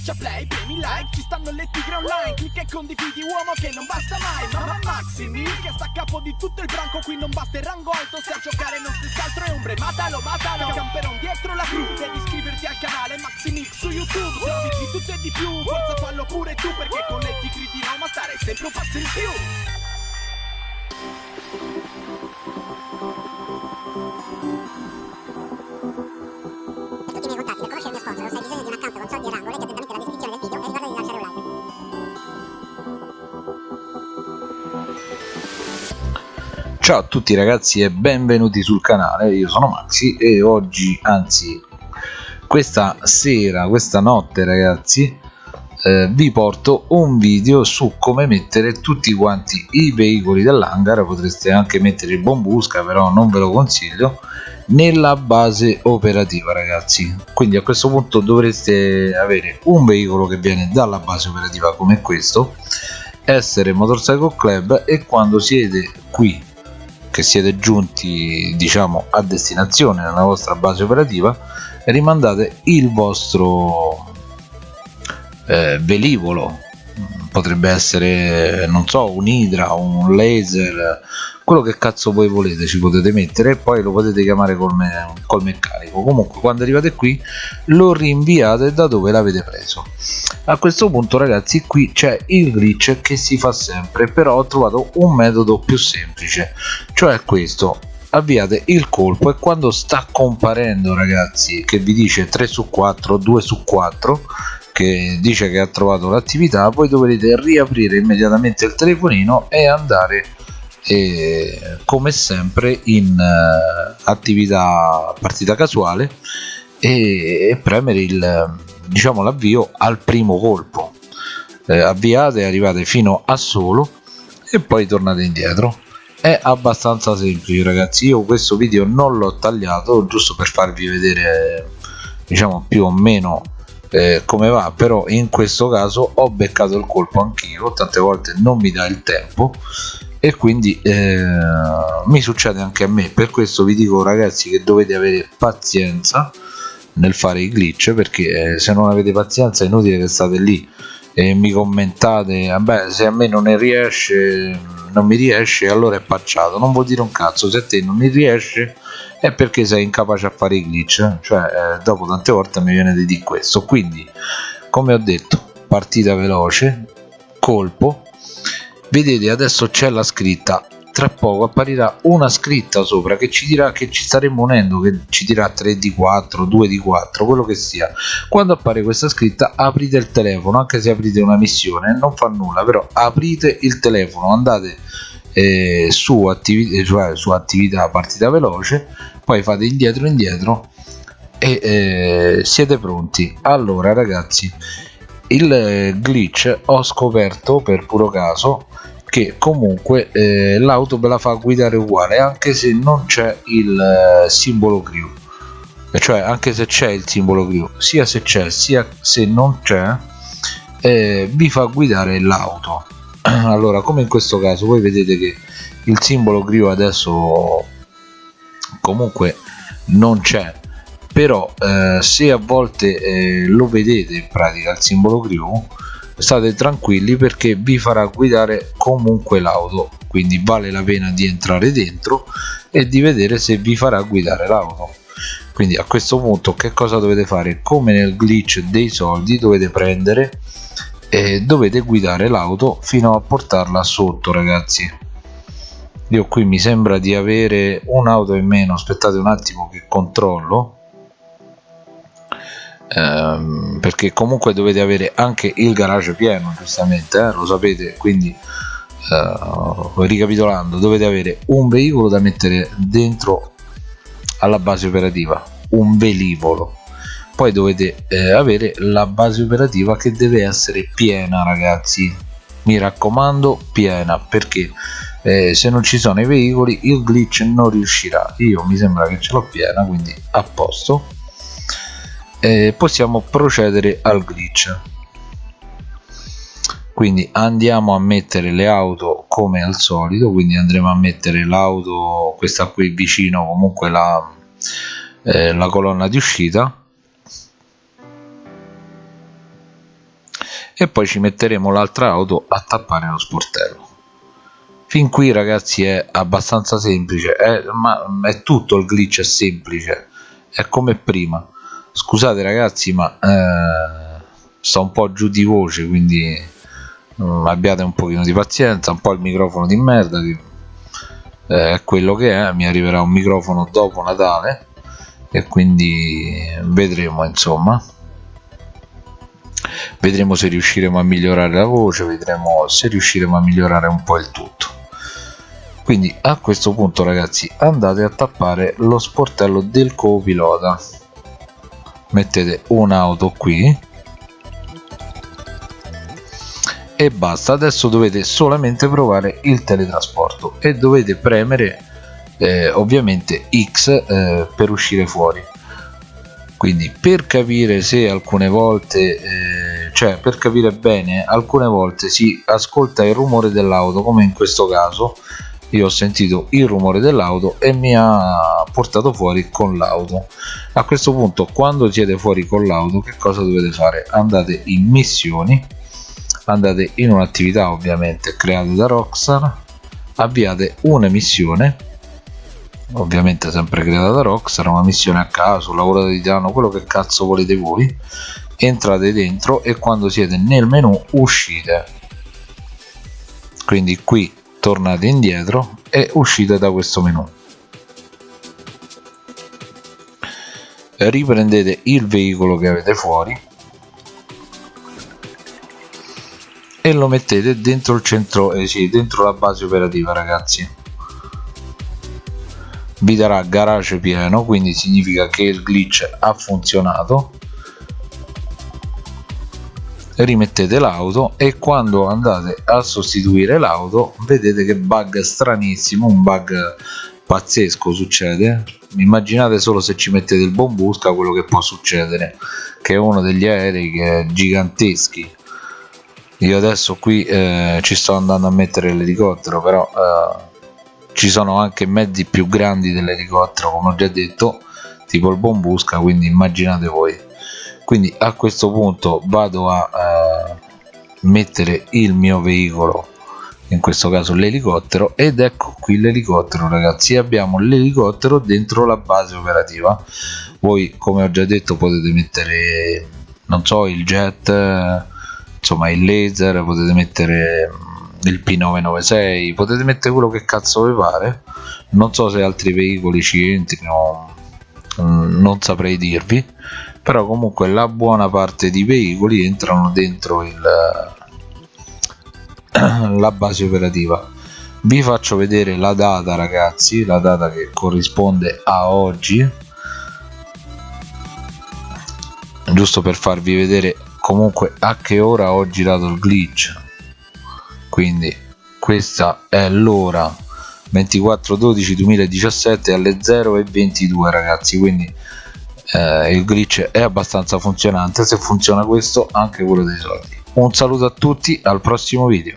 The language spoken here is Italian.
Schiaccia play, premi like, ci stanno le tigre online Clicca e condividi uomo che non basta mai Mamma Maximi che sta a capo di tutto il branco Qui non basta il rango alto, se a giocare non stessi altro è ombre Matalo, matalo, camperon dietro la crew Devi iscriverti al canale Maximix su YouTube Servizi di tutto e di più, forza fallo pure tu Perché con le tigre di Roma stare sempre un passo in più. Per tutti Ciao a tutti ragazzi e benvenuti sul canale, io sono Maxi e oggi, anzi questa sera, questa notte ragazzi eh, vi porto un video su come mettere tutti quanti i veicoli dell'hangar, potreste anche mettere il bombusca però non ve lo consiglio, nella base operativa ragazzi. Quindi a questo punto dovreste avere un veicolo che viene dalla base operativa come questo essere Motorcycle Club e quando siete qui che siete giunti diciamo a destinazione nella vostra base operativa rimandate il vostro eh, velivolo potrebbe essere non so un idra un laser quello che cazzo voi volete ci potete mettere e poi lo potete chiamare col, me col meccanico. Comunque quando arrivate qui lo rinviate da dove l'avete preso. A questo punto ragazzi qui c'è il glitch che si fa sempre però ho trovato un metodo più semplice cioè questo. Avviate il colpo e quando sta comparendo ragazzi che vi dice 3 su 4 2 su 4 che dice che ha trovato l'attività voi dovrete riaprire immediatamente il telefonino e andare eh, come sempre in eh, attività partita casuale e, e premere il diciamo l'avvio al primo colpo. Eh, avviate arrivate fino a solo e poi tornate indietro. È abbastanza semplice ragazzi. Io questo video non l'ho tagliato giusto per farvi vedere diciamo più o meno eh, come va però in questo caso ho beccato il colpo anch'io tante volte non mi dà il tempo e quindi eh, mi succede anche a me. Per questo vi dico ragazzi che dovete avere pazienza nel fare i glitch perché eh, se non avete pazienza è inutile che state lì e mi commentate vabbè se a me non ne riesce non mi riesce allora è pacciato. Non vuol dire un cazzo se a te non mi riesce è perché sei incapace a fare i glitch cioè eh, dopo tante volte mi viene di dire questo. Quindi come ho detto partita veloce colpo. Vedete adesso c'è la scritta tra poco apparirà una scritta sopra che ci dirà che ci staremo unendo che ci dirà 3 di 4 2 di 4 quello che sia. Quando appare questa scritta aprite il telefono anche se aprite una missione non fa nulla però aprite il telefono andate eh, su, attività, cioè su attività partita veloce poi fate indietro indietro e eh, siete pronti. Allora ragazzi il glitch ho scoperto per puro caso che comunque eh, l'auto ve la fa guidare uguale anche se non c'è il eh, simbolo crew cioè anche se c'è il simbolo crew sia se c'è sia se non c'è eh, vi fa guidare l'auto. Allora come in questo caso voi vedete che il simbolo crew adesso comunque non c'è però eh, se a volte eh, lo vedete in pratica il simbolo crew state tranquilli perché vi farà guidare comunque l'auto quindi vale la pena di entrare dentro e di vedere se vi farà guidare l'auto. Quindi a questo punto che cosa dovete fare? Come nel glitch dei soldi dovete prendere e dovete guidare l'auto fino a portarla sotto ragazzi. Io qui mi sembra di avere un'auto in meno. Aspettate un attimo che controllo ehm, perché comunque dovete avere anche il garage pieno giustamente eh, lo sapete quindi eh, ricapitolando dovete avere un veicolo da mettere dentro alla base operativa un velivolo. Poi dovete eh, avere la base operativa che deve essere piena ragazzi. Mi raccomando piena perché eh, se non ci sono i veicoli il glitch non riuscirà. Io mi sembra che ce l'ho piena quindi a posto eh, possiamo procedere al glitch. Quindi andiamo a mettere le auto come al solito quindi andremo a mettere l'auto questa qui vicino comunque la, eh, la colonna di uscita. E poi ci metteremo l'altra auto a tappare lo sportello. Fin qui ragazzi è abbastanza semplice è, ma è tutto il glitch è semplice è come prima scusate ragazzi ma eh, sto un po' giù di voce quindi mm, abbiate un pochino di pazienza un po' il microfono di merda che eh, è quello che è mi arriverà un microfono dopo Natale e quindi vedremo insomma. Vedremo se riusciremo a migliorare la voce vedremo se riusciremo a migliorare un po' il tutto. Quindi a questo punto ragazzi andate a tappare lo sportello del copilota mettete un'auto qui. E basta adesso dovete solamente provare il teletrasporto e dovete premere eh, ovviamente X eh, per uscire fuori. Quindi per capire se alcune volte eh, cioè per capire bene alcune volte si ascolta il rumore dell'auto come in questo caso io ho sentito il rumore dell'auto e mi ha portato fuori con l'auto. A questo punto quando siete fuori con l'auto che cosa dovete fare? Andate in missioni andate in un'attività ovviamente creata da Rockstar avviate una missione ovviamente sempre creata da Rockstar una missione a caso lavoro di titano quello che cazzo volete voi entrate dentro e quando siete nel menu uscite. Quindi qui tornate indietro e uscite da questo menu riprendete il veicolo che avete fuori e lo mettete dentro il centro eh sì, dentro la base operativa ragazzi. Vi darà garage pieno quindi significa che il glitch ha funzionato rimettete l'auto e quando andate a sostituire l'auto vedete che bug stranissimo un bug pazzesco succede. Immaginate solo se ci mettete il bombusca quello che può succedere che è uno degli aerei che è giganteschi. Io adesso qui eh, ci sto andando a mettere l'elicottero però eh, ci sono anche mezzi più grandi dell'elicottero come ho già detto tipo il bombusca quindi immaginate voi quindi a questo punto vado a eh, mettere il mio veicolo in questo caso l'elicottero ed ecco qui l'elicottero ragazzi. Abbiamo l'elicottero dentro la base operativa. Voi come ho già detto potete mettere non so il jet insomma il laser potete mettere mm, il P996 potete mettere quello che cazzo vi pare. Non so se altri veicoli ci entrino mm, non saprei dirvi però comunque la buona parte di veicoli entrano dentro il, la base operativa. Vi faccio vedere la data ragazzi la data che corrisponde a oggi. Giusto per farvi vedere comunque a che ora ho girato il glitch. Quindi questa è l'ora. 24 12 2017 alle 0 e 22 ragazzi quindi eh, il glitch è abbastanza funzionante se funziona questo anche quello dei soldi. Un saluto a tutti al prossimo video